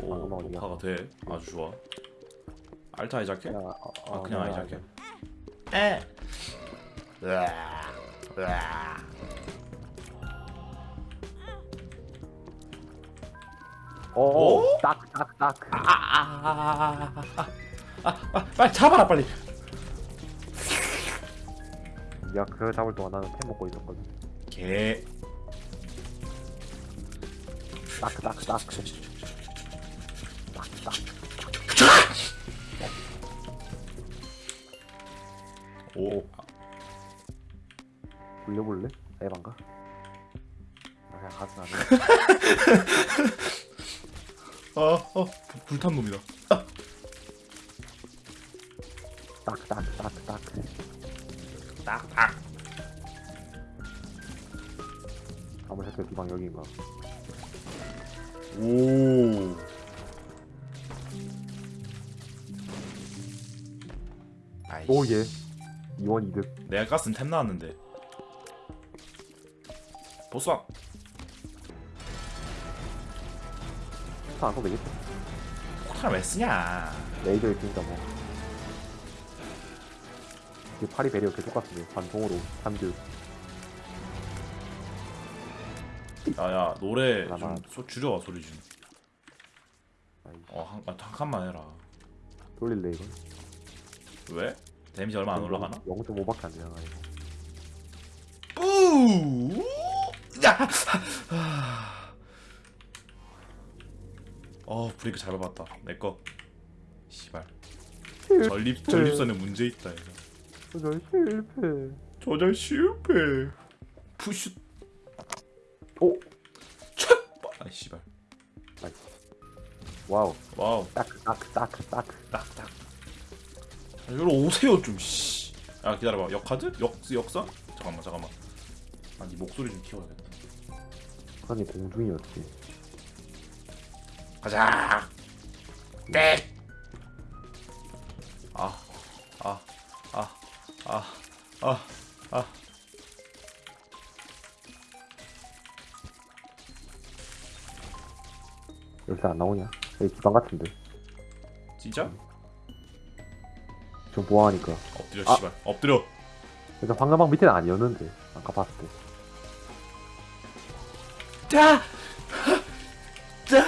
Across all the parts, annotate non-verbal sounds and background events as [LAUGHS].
오 아, 어디야? 녹화가 돼 아주 좋아 알트 아이작해? 야, 어, 아 어, 그냥 아이작해. 에 으아, 으아. 오, 오? 딱, 딱, 딱. 아, 아, 아, 아, 아, 아, 빨리 잡아라 빨리 야, 그거 잡을 동안 나는 템 먹고 있었거든. 개 딱, 딱, 딱. 딱, 딱. 오 돌려볼래? 에반가? [LAUGHS] 아, 그냥 가진 않네. 어, 어, 불탄 놈이다. 딱, 딱, 딱, 딱. 딱, 딱. 아무 새끼 두방 여기인가? 오. 아이씨. 오, 예. 이원 이득. 내가 가스는 템 나왔는데. 보스왕. 스타 안 써도 되겠지? 폭탄을 왜 쓰냐? 레이저 있으니까 뭐. 그 파리 배리어 계속 같은데. 반통으로, 삼주. 야야 노래 좀 하나만. 소, 줄여 소리 좀. 아이씨, 어 한 한 칸만 해라. 돌릴래, 이거? 왜? 데미지 얼마 안 올라가나? 0.5밖에 안 되잖아, 이거. 뿌. 야. 어 브레이크 잘 밟았다. 내 거. 씨발. 전립 전립선에 문제 있다 이거. 조절 실패. 조절 실패. 푸슈. 오! 촥. 아 씨발. 와우. 와우. 딱, 딱, 딱, 딱. 딱 딱. 아, 이리로 오세요 좀. 씨. 아 기다려봐. 역카드? 역 역사? 잠깐만 잠깐만. 아니 목소리 좀 키워야겠다. 아니, 공중이었지. 가자. 땡. 아, 아, 아, 아, 아, 아. 열쇠 안 나오냐? 여기 기방 같은데. 진짜? 좀 보아하니까. 엎드려 아. 씨발. 엎드려. 일단 황금방 밑에는 아니었는데. 아까 봤을 때. 자, 자,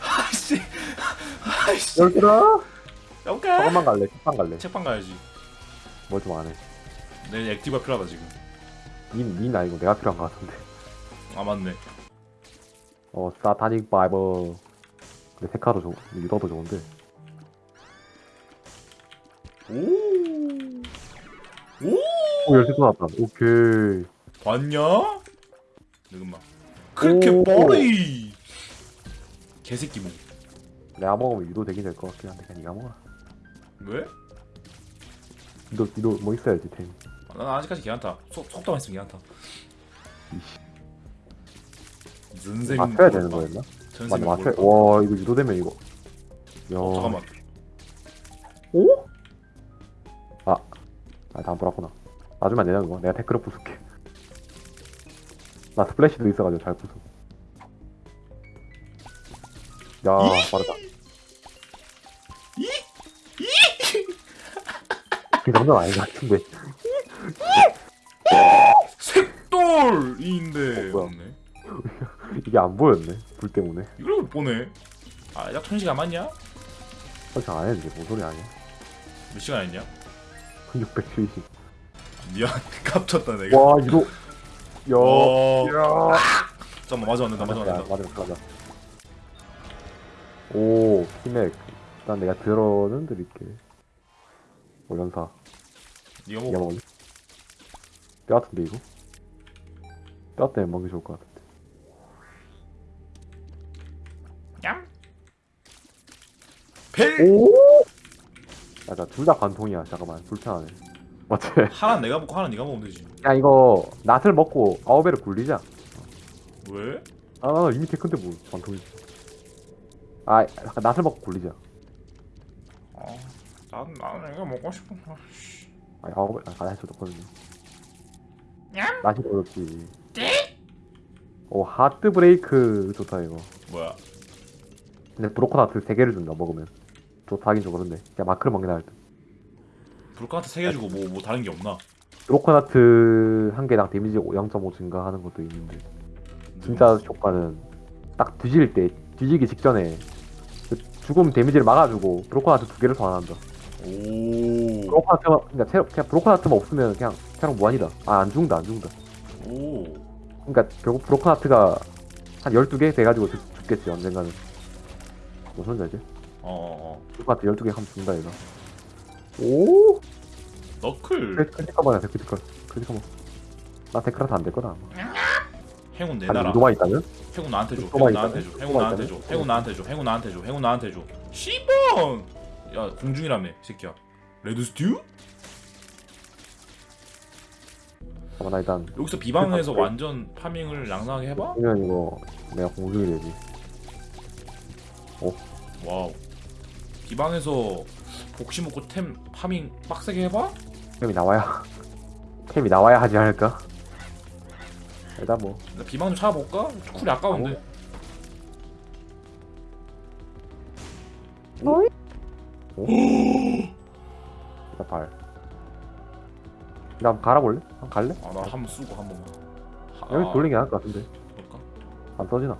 아씨, 아씨. 오케이. 저것만 갈래? 책방 갈래? 책방 가야지. 뭘 좀 안 해. 내 액티브가 필요하다 지금. 닌, 닌 아니고 내가 필요한 것 같은데. 아 맞네. 어, 사타닉 바이버. 근데 세카도 좋, 유도도 좋은데. 오, 오. 오, 열쇠 또 나왔다. 오케이. 봤냐? 잠깐만. 그렇게 오. 뻔히. 개새끼 뭐. 내가 먹으면 유도 되긴 될 것 같긴 한데, 그냥 니가 먹어라. 왜? 유도, 유도 뭐 있어야지, 템. 아, 난 아직까지 괜찮다. 속 속도만 있으면 괜찮다. 전생 맞춰야 되는 거였나? 맞네, 맞춰야. 와, 이거 유도 되면 이거. 야. 어, 잠깐만. 오? 아, 아, 다안 돌았구나. 놔주면 안 되냐, 그거? 내가 태클을 부술게. 나 스플래시도 있어가지고 잘 부숴. 야, 빠르다. 그 정도는 아닌 것 같은데. 색돌인데 어, 뭐야? 이게 안 보였네. 불 때문에. 이걸 못 보네. 아, 약 천시가 맞냐? 설정 안 했는데, 뭔 소리 아니야? 몇 시간 했냐? 670. 미안, [LAUGHS] 깝쳤다 내가. 와, 이거. 야. 어, 야. 잠깐만 맞아 안된다 맞아 야, 안된다. 맞아, 맞아. 오, 피맥. 일단 내가 들어는 드릴게. 오연사. 니가 먹어. 뼈 같은데, 이거? 뼈 때문에 먹기 좋을 것 같은데. 얌. 펠. 오! 야, 나둘다 관통이야. 잠깐만. 불편하네. 맞지? [LAUGHS] 하나 내가 먹고 하나 네가 먹으면 되지. 야, 이거, 낫을 먹고 아홉배를 굴리자. 왜? 아, 나 이미 테크인데 뭐, 관통이지. 아, 잠깐 낫을 먹고 굴리자. 어, 난 나는 이거 먹고 싶어. 아, 씨. 아, 아홉배, 아, 해도 좋거든요. 얌. 낫이 어렵지. 오, 하트 브레이크 좋다, 이거. 뭐야? 근데 브로커나트 3개를 준다 먹으면 좋다 하긴 좀 그런데 그냥 마크를 먹긴 할듯 불카한테 세개 주고 뭐 뭐 다른 게 없나? 브로커나트 한 개당 데미지 0.5 증가하는 것도 있는데 진짜 효과는 딱 뒤질 때 뒤지기 직전에 그 죽음 데미지를 막아주고 브로커나트 두 개를 소환한다 오. 브로커나트만 그러니까 체력 그냥 브로커나트만 없으면 그냥 체력 무한이다 아 안 죽는다 안 죽는다 오. 그러니까 결국 브로커나트가 한 12개 돼가지고 죽, 죽겠지 언젠가는 무슨 소리지? 어, 어, 어. 브로커나트 12개 하면 죽는다 얘가 오 너클. 크리티컬만 해 크리티컬 크리티컬만 나 데크라트 안될 거다 아마 행운 내 아니 나라. 유도만 있다면? 행운 나한테 줘. 행운 나한테 줘. 행운 나한테 줘. 행운 나한테 줘. 행운 나한테 줘. 행운 나한테 줘. 시번. 야 공중이라며 이 새끼야. Red Stew? 잠깐만 나 일단 여기서 비방에서? 완전 farming을 낭낭하게 해봐? 그러면 이거 내가 공중이 되지 와우. 비방에서 복시 먹고 템 farming 빡세게 해봐? 템이 나와야 템이 나와야 하지 않을까? 일단 뭐나 비방 좀 찾아볼까? 쿨이 아까운데. 일단 발 일단 갈아볼래? 한 갈래? 아 나 한 번 쓰고 한 번만. 하- 여기 아, 돌리는 게 나을 것 같은데 그럴까? 안 써지나?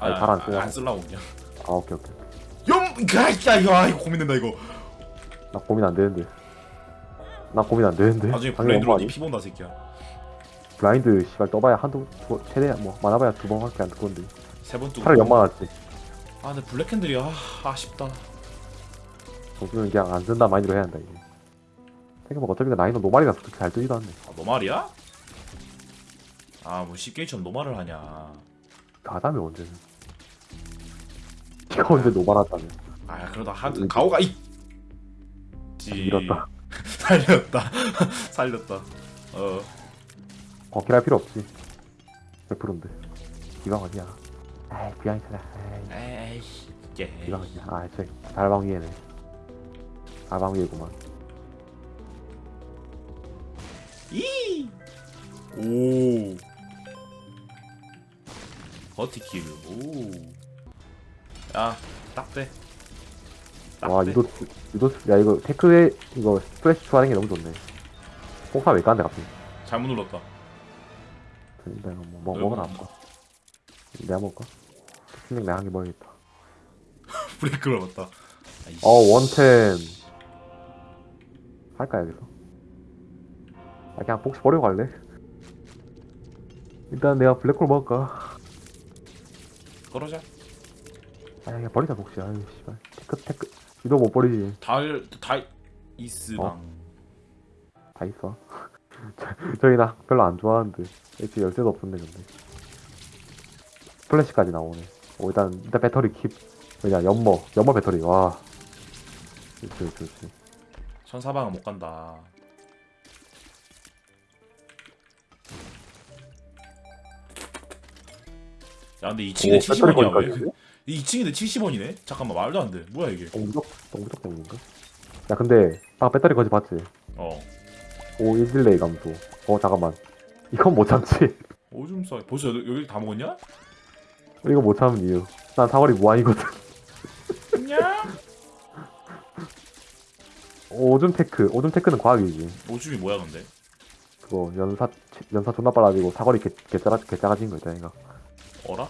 아니, 아니, 잘안 아, 쓰냐? 안 쓰려고 그냥. 아 오케이 오케이 염! 야 이거 아 이거 고민된다 이거. 나 고민 안 되는데 나 고민 안 되는데 나중에 엄마 니 피본다 새끼야. 블라인드 씨발 떠봐야 한두 두, 최대 뭐 많아봐야 두 번밖에 안 뜨건데 세번 뜨고. 차라리 연마 낫지 아 근데 블랙핸들이 아 아쉽다. 정수는 그냥 안 쓴다 마인드로 해야 한다 이게 생각해보면 어차피 나이는 노말이라서 그렇게 잘 뜨지도 않네 아, 노말이야? 아뭐 CK처럼 노말을 하냐. 가자며 언제는 니가 언제 노말한다며 아 그러다 하드 가오가 이. 지. 밀었다 [LAUGHS] 살렸다. [LAUGHS] 살렸다. 어. 버킷할 필요 없지 100%인데 기방 어디야 아이 기방 있잖아. 예. 기방 어디야 아 저기 달방 위에네 달방 위에구만 이. 오. 버티킬. 오. 야, 딱 돼. 딱 와 돼. 유도 유도 야 이거 테크에 이거 스프레시 추가하는 게 너무 좋네 폭사 왜 까는데 갑자기 잘못 눌렀다. 내가 뭐, 뭐 응. 먹으나 안 먹어 내가 먹을까? 필링 내가 한개 먹어야겠다 [LAUGHS] 브레이크를 맞다. 아이씨. 어 원템 할까 여기서? 아 그냥 복시 버리고 갈래? 일단 내가 블랙홀 먹을까? 그러자. 아 그냥 버리자 복시 아유 씨발. 테크 테크. 유도 못 버리지. 달 다 이스방. 어? 다 있어. [LAUGHS] 저- 저희 나 별로 안 좋아하는데. 애초에 열쇠도 없었네 근데. 플래시까지 나오네. 오 일단 일단 배터리 킵. 그냥 연머. 연머 배터리. 와. 그렇지 그렇지. 천사방은 못 간다. 야 근데 2층인데 오, 70원이야 왜? 배터리까지? 2층인데 70원이네? 잠깐만 말도 안 돼. 뭐야 이게? 동부적 동부적 때문인가? 야 근데 아 배터리 거지 봤지? 어. 오 1딜레이 감소 어 잠깐만 이건 못 참지 오줌 싸. 벌써 여기, 여기 다 먹었냐? 이거 못 참은 이유 난 사거리 무한이거든 냐? [LAUGHS] 오줌 Tech 오줌 Tech는 과학이지 오줌이 뭐야 근데? 그거 연사 연사 존나 빨라지고 사거리 개, 개짜라, 개짜가진 거 있잖아 이거 어라?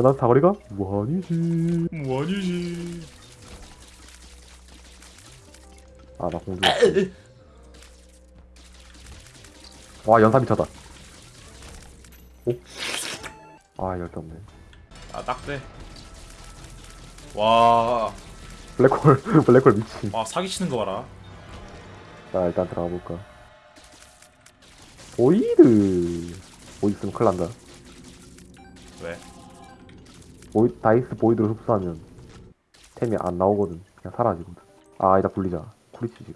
난 사거리가 무한이지 뭐 아니지. 아나 공주 와 연사 미쳤다 오? 아 열대 없네 아 딱대. 와, 블랙홀 [LAUGHS] 블랙홀 미친 와 사기 치는 거 봐라. 자 일단 들어가 볼까 Void Void 쓰면 큰일 난다 왜? 보이, dice Void로 흡수하면 템이 안 나오거든 그냥 사라지거든 아 이따 굴리자 cool이지 지금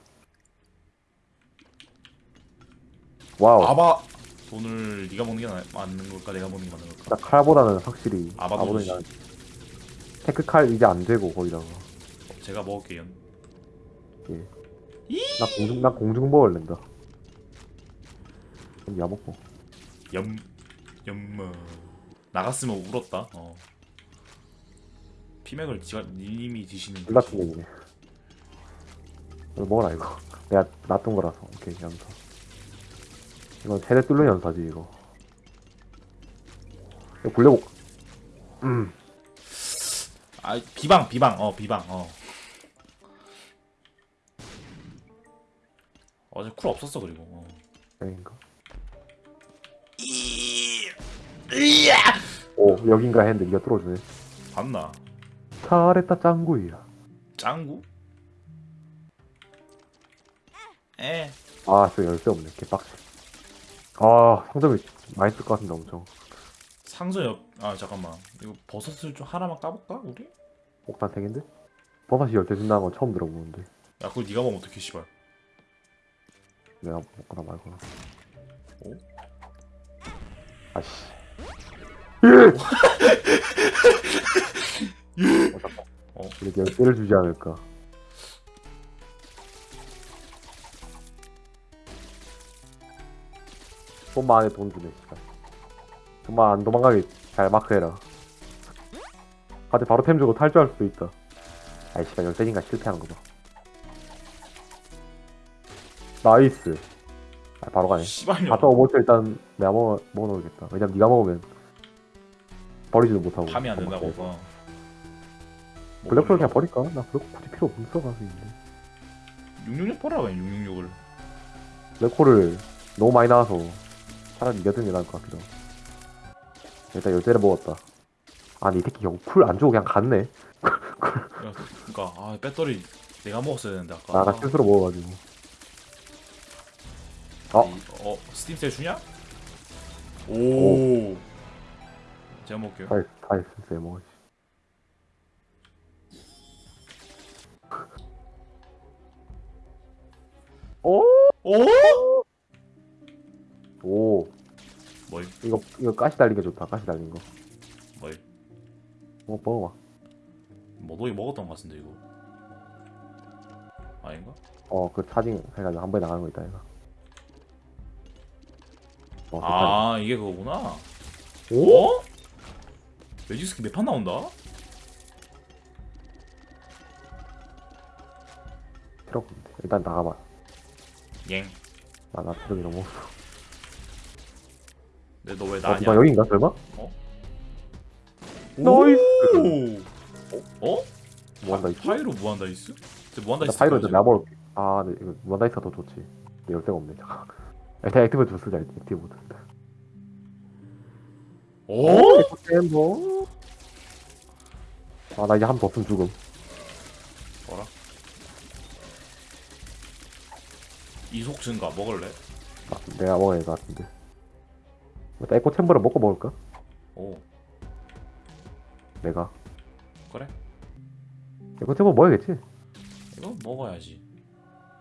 와우 아바 돈을 네가 먹는 게 나- 맞는 걸까? 내가 먹는 게 맞는 걸까? 나 칼보다는 확실히 아바돈 아바돈이 씨. 나 테크 칼 이제 안 되고 거기다가 제가 먹을게요. 나 공중 나 공중 먹을 낸다 그럼 야 먹고 염, 염마. 나갔으면 울었다. 어. 피맥을 지가 님이 드시는 둘다 거지. 피맥이네 이거 먹어라 이거. 내가 놔둔 거라서 오케이 연사 이건 최대 뚫는 연사지 이거. 이거 굴려복 음. 아 비방 비방 어 비방 어. 어제 쿨 없었어 그리고 어. 여긴가? 이- 이야! 오 여긴가 했는데 니가 뚫어주네. 봤나 잘했다 짱구이야 짱구? 에. 아저 열쇠 없네. 개빡치 아 상점이 많이 쓸것 같은데 엄청. 상자 옆아 잠깐만. 이거 버섯을 좀 하나만 까볼까 우리? 옥탄 택인데? 버섯이 열쇠 준다는 건 처음 들어보는데. 야 그걸 네가 먹으면 어떡해 씨발. 내가 먹거나 말거나. 오? 아씨 [LAUGHS] 어, 잠깐. 어? 이렇게 열쇠를 주지 않을까. 손만 안에 돈 주네 씨발 정말 안 도망가게 잘 마크해라. 다들 바로 템 주고 탈주할 수도 있다. 아이 씨발 열쇠인가 실패하는 거봐. nice. 아, 바로 가네. 씨발년. 갔다 오버트 일단 내가 먹어, 먹어놓을겠다. 왜냐면 네가 먹으면 버리지도 못하고. 감이 안 된다고. 블랙홀 그냥 버릴까? 나 그렇게 굳이 필요 없어 가지고 666 버려 그냥 666을. 블랙홀을 너무 많이 나와서 차라리 게 나을 것 같기도 하고. 일단 열쇠를 먹었다. 아니 이 새끼 결국 cool 안 주고 그냥 갔네. [LAUGHS] 야, 그니까 아 배터리 내가 먹었어야 되는데 아까. 나가 실수로 먹어가지고. 어? 이- 어 스팀 세일 주냐? 오. 제가 먹을게요. 다이 다이 센스에 먹었지 오? 오? 오 뭐이 이거 이거 가시 달린 게 좋다 가시 달린 거 뭐이 뭐 먹어봐 뭐 너희 먹었던 것 같은데 이거 아닌가? 어 그 차징 해가지고 한 번에 나가는 거 있다 이거 어, 그아 이게 그거구나. 오? 어? 매직스키 몇 판 나온다? 없는데 일단 나가봐 엥 나나 필요이 너무 없어 근데 너 왜 어, 나냐? 누가 여긴가 설마? nice 어? 무한 dice? Pyro 무한 dice? 저 무한 dice 나 Pyro. 일단 나볼게 아 근데 이거 무한 dice가 더 좋지 근데 열쇠가 없네 잠깐 일단 active도 쓰자 active 모드 어? 아나 이제 한번더 쓰면 죽음 뭐라? 이속 증가 먹을래? 아, 내가 먹어야 될 것 같은데. 일단 Echo Chamber를 먹고 먹을까? 오. 내가? 그래? Echo Chamber 먹어야겠지? 이거 먹어야지.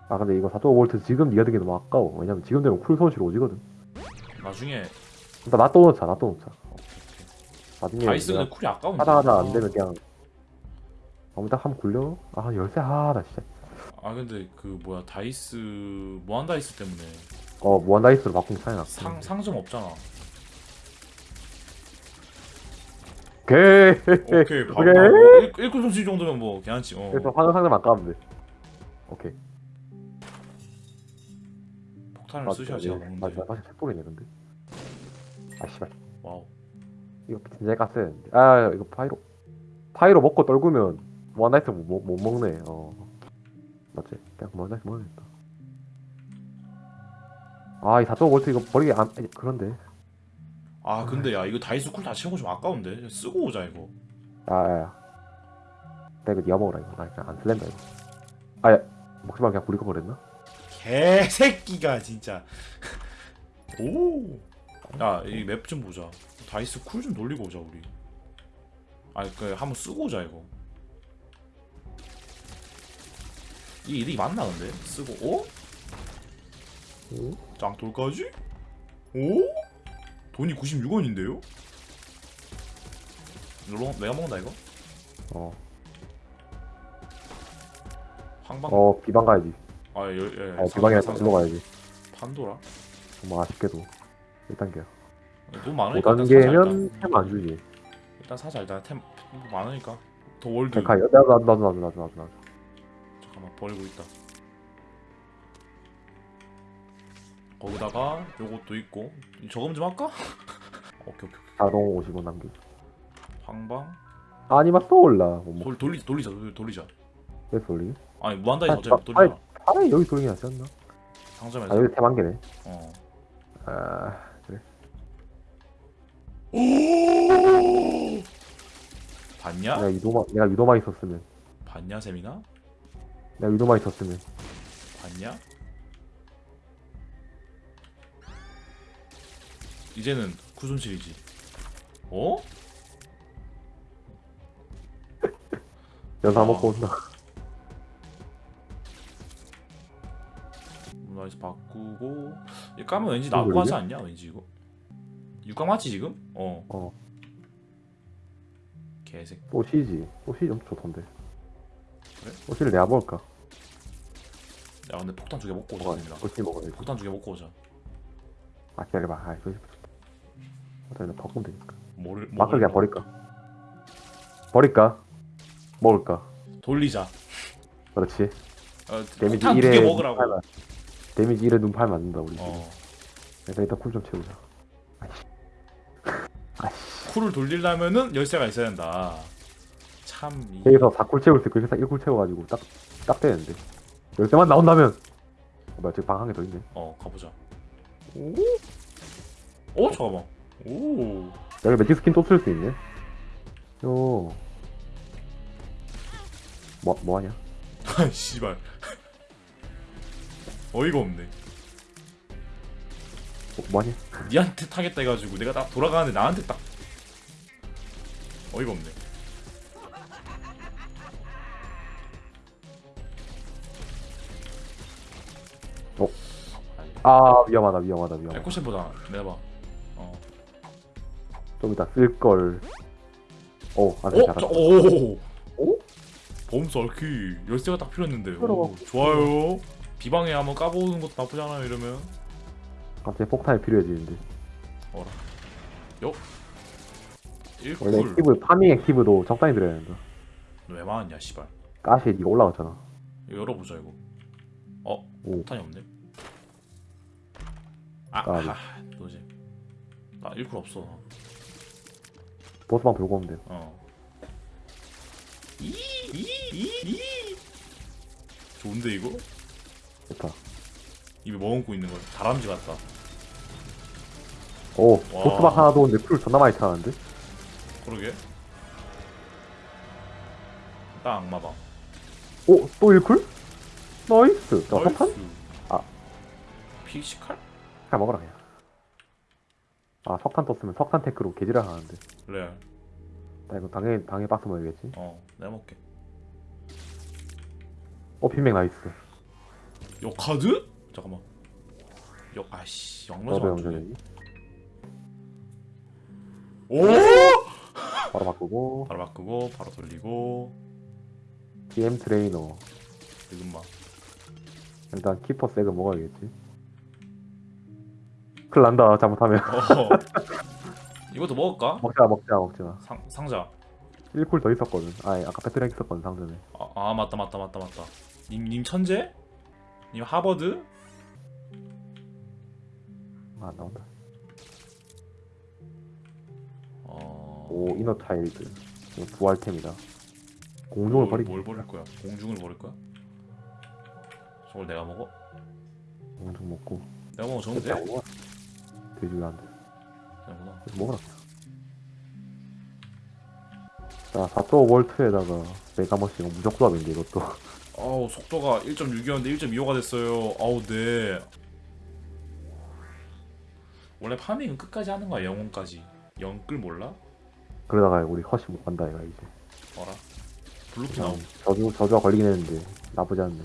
아 근데 이거 4.5V 지금 니가 드기 너무 아까워. 왜냐면 지금 되면 cool 손실 오지거든. 나중에 일단 놔둬 놓자 놔둬 놓자. 나중에 dice는 내가 cool이 아까운데. 하다 하다 안 되면 그냥 아무 딱 한번 굴려. 아 열쇠 아나 진짜 아 근데 그 뭐야 dice 무한 dice 때문에. 어 무한 dice로 바꾸면 차이 났어. 상 상점 없잖아. 오케이. 오케이 바로 오케이. 바로 1, 1cool 손실 정도면 뭐 괜찮지 어. 그래서 화장 상점 돼. 오케이. 폭탄을 쓰셔야지 아 먹는데 사실 책복이네 근데. 아 씨발. wow. 이거 진짜 깠어야 했는데. 아 이거 Pyro. Pyro 먹고 떨구면 무한 dice 못, 못 먹네 어 맞지? 그냥 무한 dice 먹어야겠다. 아이 4.5V 이거 버리기 안 그런데. 아 근데 야 이거 dice cool 다 채우고 좀 아까운데? 쓰고 오자 이거. 야야야. 내가 이거 니가 먹으라 이거. 나 그냥 안 쓸랜다 이거. 아야 먹지 말고 그냥 부리고 버렸나? 개새끼가 진짜. [LAUGHS] 오야 이 map 좀 보자. dice cool 좀 돌리고 오자 우리. 아니 그 한번 쓰고 오자 이거 이게 이득이 맞나 근데 쓰고 어? 오? 짱돌까지? 오? 돈이 96원인데요? 이거 내가 먹는다 이거? 어, 황방 어 비방 가야지 아, 예, 예. 어 비방이랑 상상- 일로 가야지 판도라? 정말 아쉽게도 1단계야 돈 많으니까 일단 사자, 5단계면 일단. 템안 주지 일단 사자 일단 템 많으니까 더 월드 나도 나도 나도 나도 나도 나도 잠깐만 버리고 있다. 거기다가 요것도 있고. 저금 좀 할까? [LAUGHS] 오케이 오케이 자동 50원 남기. 황방? 아니마 쏘올라. 뭐 돌, 돌리, 돌리자 돌- 돌리자. 왜 돌리기? 아니 무한다이스 아, 어차피 아, 못 돌리잖아 차라리 여기 돌리기 낫지 않나? 상점에서? 아 여기 템한 개네. 어. 아 그래. 봤냐? 내가 유도마 내가 유도마 있었으면. 봤냐 세미나? 내가 유도마 있었으면. 봤냐? 이제는 쿠손실이지. 어? [LAUGHS] 연사 아. 먹고 온다 나이스 바꾸고. 이거 까면 왠지 그러게? 하지 않냐? 왠지 이거? 6강 맞지 지금? 어. 어. 개색. 소시지. 소시지 좀 좋던데 소시를 내가 먹을까? 야 근데 폭탄 두 개 먹고 오자 세미나 소시 먹어야지. 폭탄 두 개 먹고 오자. 아 기다려봐. 아 소시 일단 바꾸면 되니까. 뭐를 마크를 그냥 버릴까? 버릴까? 먹을까? 돌리자. 그렇지. 어, damage 폭탄 두 1에 개 먹으라고. damage 1에 눈 팔면 안 된다 우리 어 그래서 일단 cool 좀 채우자. 아이씨 아이씨. cool을 돌리려면은 열쇠가 있어야 된다 참 이... 여기서 4cool 채울 수 있고 여기서 1cool 채워가지고 딱, 딱 되는데. 열쇠만 나온다면. 어, 뭐야 저기 방한 개 더 있네. 어 가보자. 오? 잠깐만. 오. 여기 Magic Skin 또 쓸 수 있네. 요. 뭐, 뭐 하냐? [LAUGHS] 아, 씨발. 어이가 없네. 뭐, 뭐하냐? 니한테 타겠다 해가지고 내가 딱 돌아가는데 나한테 딱. 어이가 없네 아 위험하다 위험하다 위험하다. 에코셰보다. 내봐. 어. 좀 이따 쓸걸. 오 안돼 어? 잘한다. 저, 오! 오? 범설키. 열쇠가 딱 필요했는데. 오. 좋아요. 비방에 한번 까보는 것도 나쁘지 않아요 이러면. 갑자기 폭탄이 필요해지는데. 어라. 요? 원래 1쿨 액티브 파밍 액티브도 적당히 들어야 된다. 왜 많았냐 씨발. 가시에 니가 올라갔잖아. 이거 열어보자 이거 어? 오. 폭탄이 없네 아, 까비. 아 뭐지 나 1cool 없어 보스방 돌고 오면 돼 어. 이, 이, 이, 이. 좋은데 이거? 좋다 입에 머금고 있는 거 다람쥐 같다. 오 와. 보스방 하나 도는데 cool 존나 많이 차는데 그러게. 딱 악마방. 오? 또 1쿨? 나이스 자 석탄? 아. 피식칼? 잘 먹어라 그냥 아 석탄 떴으면 석탄 테크로 개지랄 하는데 레알. 나 이거 당연히 당연히 박스 먹어야겠지 어, 내가 먹게. 어 핀맥 나이스 요 카드? 잠깐만. 요 아씨 영러지 안 주네. 오! [LAUGHS] 바로 바꾸고 바로 바꾸고 바로 돌리고 DM 트레이너 지금만. 일단 키퍼 색을 먹어야겠지 큰일 난다 잘못하면 어. 이것도 먹을까? 먹지마 먹지마 먹지마 상 상자. 1쿨 더 있었거든 아니 아까 배트랭 있었거든 상전에 아, 아 맞다 맞다 맞다 맞다. 님 님 천재? 님 하버드? 아 나온다 어. 오 이너 이거 부활템이다 공중을 뭘, 버리기 뭘 버릴 거야? 공중을 버릴 거야? 저걸 내가 먹어? 공중 먹고 내가 먹어 먹어 돼지 왜안 돼? 되구나. 먹어라 자 4조 볼트에다가 메가머시가 무적 조합인데 이것도 아우 속도가 1.6이었는데 1.25가 됐어요. 아우 네. 원래 파밍은 끝까지 하는 거야 영혼까지. 영끌 몰라? 그러다가 우리 허시 못 간다 이거 이제 어라? 블루키 나옴. 저주 저주가 걸리긴 했는데 나쁘지 않네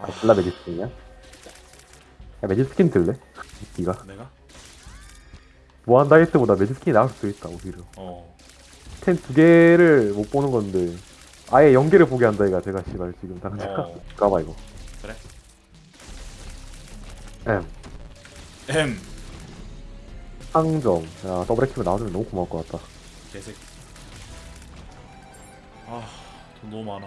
아 아. 졸라 매지스킨이야? 야 매지스킨 들래? 니가 내가? 무한 다이어트보다 매지스킨이 나을 수도 있다 오히려 어. 템두 개를 못 보는 건데 아예 연계를 보게 한다 이가 제가 씨발 지금 당장 어. [LAUGHS] 가봐 이거 그래. M M. 상점 야 더블 액티브 나와주면 너무 고마울 것 같다 개색. 아돈 너무 많아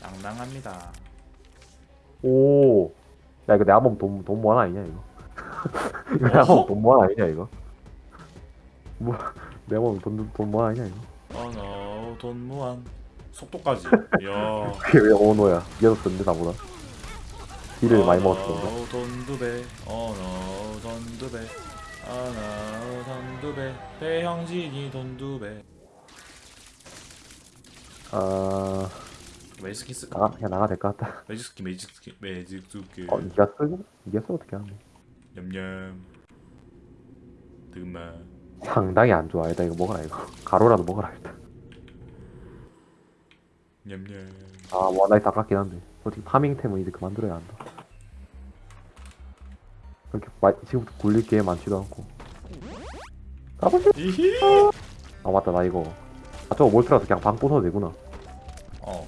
낭낭합니다 오. 야 이거 내가 보면 돈, 돈 모아 아니냐 이거? [LAUGHS] 이거 내가 보면 돈 모아 아니냐 이거? 뭐 내가 보면 돈, 돈 모아 아니냐 이거? 어너 돈 무한 속도까지 이야 그게 [LAUGHS] 왜 오노야? 이어서 쓰는데 나보다. 딜을 많이 먹었던데. 어너 돈두 배 어너 돈두 배 어너 돈두 배 배형진이 돈 두 배 아 매직 스킨 쓸까? 나가 그냥 나가 될 것 같다. 매직 스킨 매직 스킨 매직 스킨 어 니가 쓰고 니가 쓰고 어떻게 하네? 냠냠 득만 상당히 안 좋아. 일단 이거 먹어라 이거. 가로라도 먹어라 일단. 냠냠 아 원라이트 아깝긴 한데 솔직히 파밍템은 이제 그만들어야 한다. 그렇게 마, 지금부터 굴릴 게 많지도 않고. 가보시. 이히 아 맞다 나 이거. 아 저거 몰트라서 그냥 방 부숴도 되구나. 어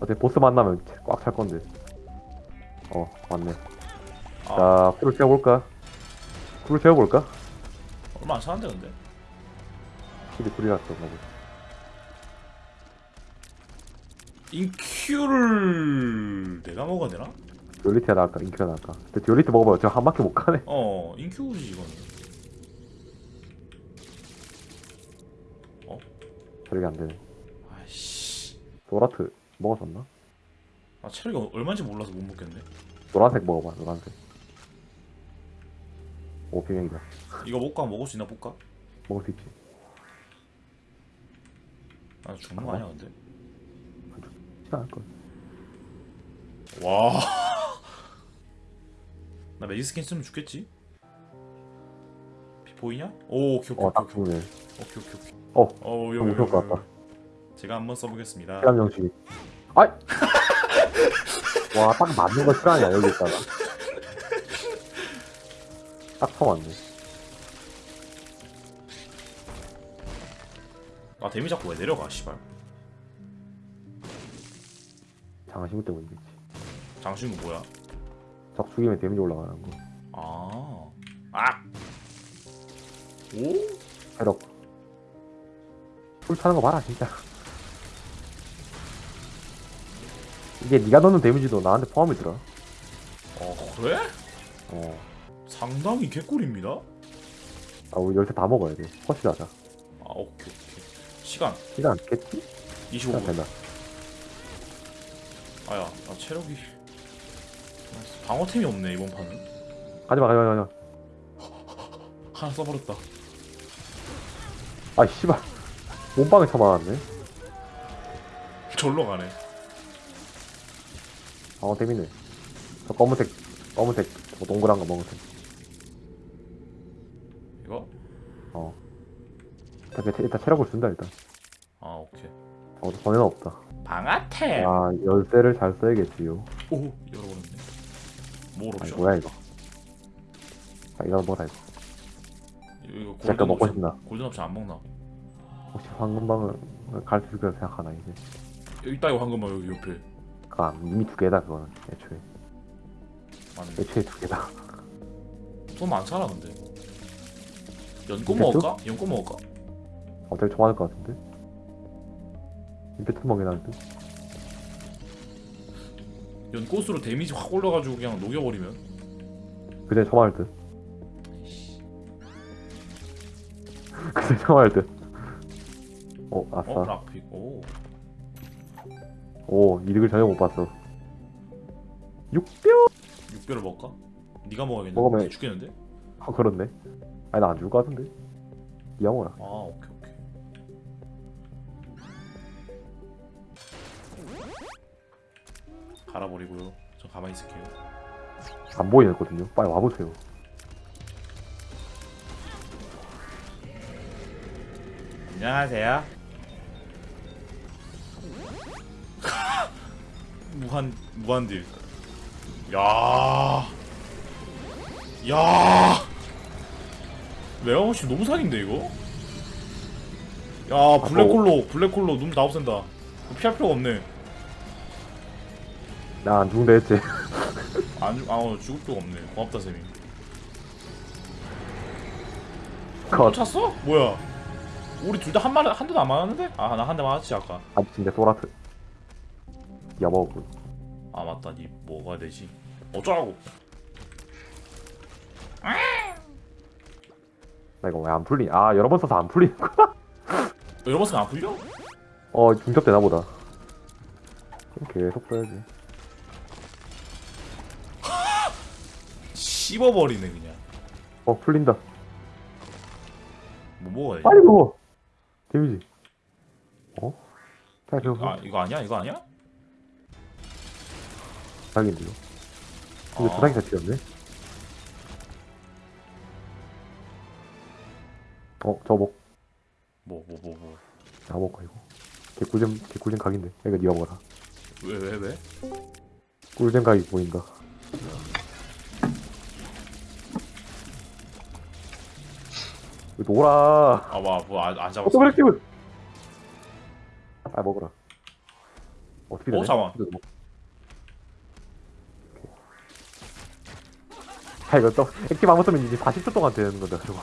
어차피 보스 만나면 꽉 찰 건데. 어 맞네. 아, 자 풀을 채워볼까? 풀을 채워볼까? 얼마 안 차는데 근데 킬이 풀이라서 그런가 보지. 인큐를 내가 먹어야 되나? duality가 나을까? 인큐가 나을까? 근데 duality 먹어봐요. 저 한 바퀴 못 가네. 어 인큐지 이거는 저력이 안 되네. 아이씨 노라트 먹었었나? 아 체력이 얼마인지 몰라서 못 먹겠네 노란색 먹어봐. 노란색. 오 비명이다. 이거 먹고 먹을 수 있나 볼까? 먹을 수 있지. 아 죽는 거 아니야 근데 쉽지 않을 걸. 와. [LAUGHS] 나 magic skin 쓰면 죽겠지? 비 보이냐? 오, 오케이 오케이 어, 딱 오케이. 오케이 오케이 오케이. 어, 어, 요, 너무 요, 좋을 것 요, 같다. 요. 제가 한번 써보겠습니다. 시간 정식. 아이! [LAUGHS] 와, 딱 맞는 거 시간이야, 여기 있다가. 딱 쳐맞네. 아 데미 자꾸 왜 내려가? 씨발. 장신구 때문이겠지. 장신구 뭐야? 적 죽이면 데미지 올라가는 거. 아, 아. 오? 체력. 풀 차는 거 봐라, 진짜. 이게 네가 넣는 데미지도 나한테 포함이 들어. 어 그래? 어. 상당히 개꿀입니다. 아, 우리 열쇠 다 먹어야 돼. 허시하자. 아 오케이 오케이. 시간 시간 깼지? 시간 25분. 된다. 아야, 나 체력이 방어템이 없네 이번 판은. 가지마, 가지마, 가지마. [LAUGHS] 하나 써버렸다. 아, 씨발. 몸빵에 쳐맞았네. 절로 가네. 어, 재밌네. 저 검은색, 검은색, 저 동그란 거 먹으세요. 이거? 어. 일단, 일단 체력을 준다, 일단. 아 오케이. 어, 전에는 없다. 방아템. 아, 열쇠를 잘 써야겠지요. 오 열어버렸네. 뭘 아니, 옵션? 뭐야, 이거. 아, 이거 뭐다, 이거. 이거 골든 먹고 옵션 싶나? 골든 옵션 안 먹나? 혹시 황금방을 갈 수 있을 생각하나, 이제. 여기 있다 이거 황금만 여기 옆에. 아, 이미 두 개다, 그거는. 애초에. 맞네. 애초에 두 개다. 돈 많잖아 근데. 연꽃? 먹을까? 연꽃 먹을까? 어, 되게 좋아할 것 같은데? 임팩트 먹이 나는데? 연꽃으로 데미지 확 올려가지고 그냥 녹여버리면. 그제 처음할 듯. [LAUGHS] 그제 처음할 듯. 어, 아싸. 어 락픽. 오. 오, 이득을 전혀 못 봤어. 6뼈? 육별을 먹을까? 네가 먹어야겠는데. 먹으면- 죽겠는데? 아, 그렇네. 아니, 나 안 죽을 것 같은데? 니가 먹어라. 아 오케이 오케이. 갈아버리고요. 저 가만히 있을게요. 안 보이거든요. 빨리 와보세요. 안녕하세요. 무한 무한딜. 야. 야. 메가머시 너무 살인데 이거? 야 블랙홀로 블랙홀로 눈 다 없앤다. 피할 필요가 없네. 나 안 죽는다 했지. [LAUGHS] 안 죽, 아 어, 죽을 필요가 없네. 고맙다 쌤이. 컷. 또 찼어? 뭐야? 우리 둘 다한 마리 한 대도 안 맞았는데? 아 나 한 대 맞았지 아까. 아 진짜 소라트 야먹고 아 맞다 니 뭐가 되지? 어쩌라고? 나 이거 왜 안 풀리냐 아 여러 번 써서 안 풀리는구나 여러 번 쓰면 안 풀려? 어 중첩 되나 보다 계속 써야지 씹어버리네 그냥. 어 풀린다 뭐 먹어야지? 빨리 먹어 데미지 어? 아 이거 아니야? 이거 아니야? 자기인데 이거 이거 아. 주사기 자체였네. 어 저거 먹. 뭐 뭐 뭐 뭐. 다 먹어 이거. 개꿀잼 개꿀잼 각인데. 이거 니가 먹어라. 왜 왜 왜? 꿀잼 각이 보인다. 이거 놀아 아뭐안 잡았어. 어떤 그렉티브 아 먹어라. 어떻게 되네. 어, 잠깐만. 이거 먹- 오케이. 아 이거 또 액티브 안 쓰면 이제 40초 동안 되는 거다 저거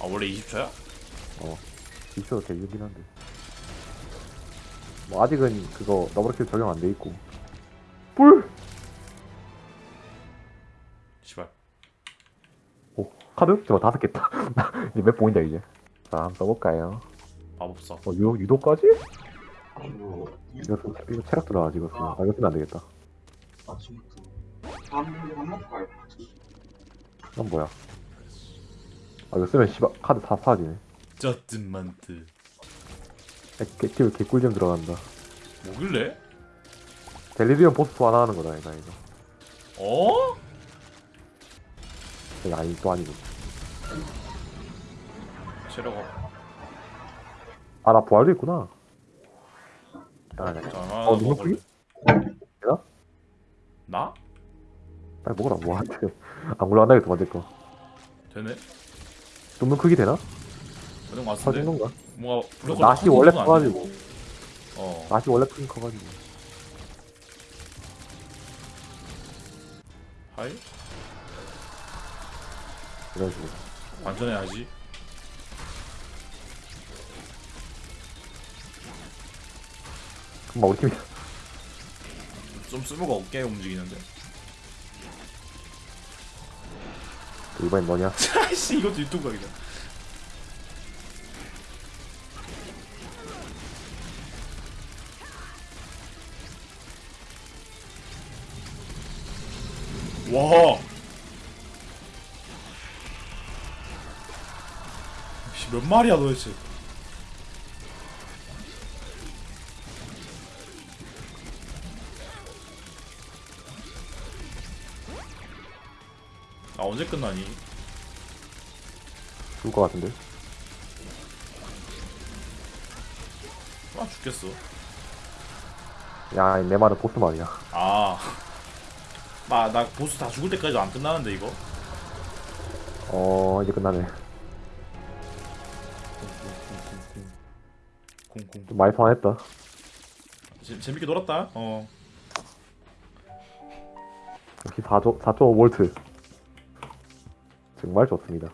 아 원래 20초야? 있어도 되긴 한데 뭐 아직은 그거 더블킬 적용 안 돼 있고 뿔! 씨발. 오 카드? 저거 다섯 개다 [LAUGHS] 이제 몇 보인다 이제 자 한번 써볼까요 마법사. 어 유, 유도까지? 이거, 쓰- 이거 체력 들어가 지금 쓰면. 아 이거 쓰면 안 되겠다 아 먹고 갈까? 이건 뭐야 아 이거 쓰면 씨발 카드 다 사라지네 저트먼트. 액티브 개꿀잼 들어간다 뭐길래? 델리리온 보스 소환 하는 거다 이거 이거 어? 아니 또 아니고 체력가 아나 부활도 있구나 아, 네. 자, 어, 누구? 나? 빨리 먹어라 뭐한테 안 굴러간다겠어 만들 거 되네. tum는 크기 되나? 터진 같은데. 건가? 뭔가 블랙홀 낫이 터지는 원래 건 커가지고. 어. 낫이 원래 크긴 커가지고 하이? 식으로 완전해야지. 금방 우리 팀이 좀 쓸모가 없게 움직이는데. 이번엔 너냐? [LAUGHS] 아이씨 이것도 유튜브 각이다. 와. 씨, 몇 마리야 도대체? 언제 끝나니? 죽을 것 같은데 아 죽겠어. 야 내 말은 보스 말이야 아. [LAUGHS] 나, 나 보스 다 죽을 때까지도 안 끝나는데, 이거? 어 이제 끝나네. 좀 많이 소환했다 재, 재밌게 놀았다. 어. 역시 4조 4.5볼트 정말 좋습니다